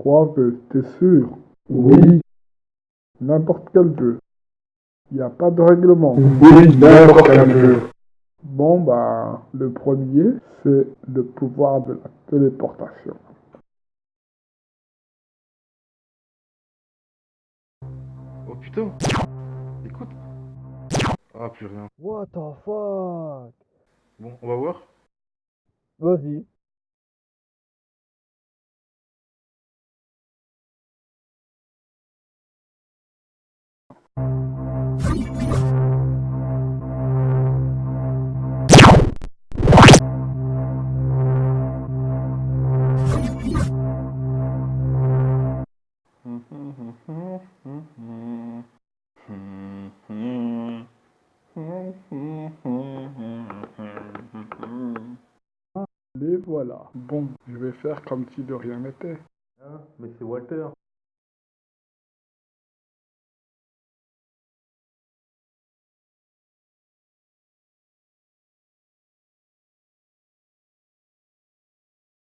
Trois vœux, t'es sûr Oui, N'importe quel vœu. Il n'y a pas de règlement. oui, n'importe quel jeu. Bon, bah, le premier, c'est le pouvoir de la téléportation. Oh putain Écoute Ah, plus rien. What the fuck? Bon, on va voir. Vas-y. Les voilà. Bon, je vais faire comme si de rien n'était. Mais c'est Walter.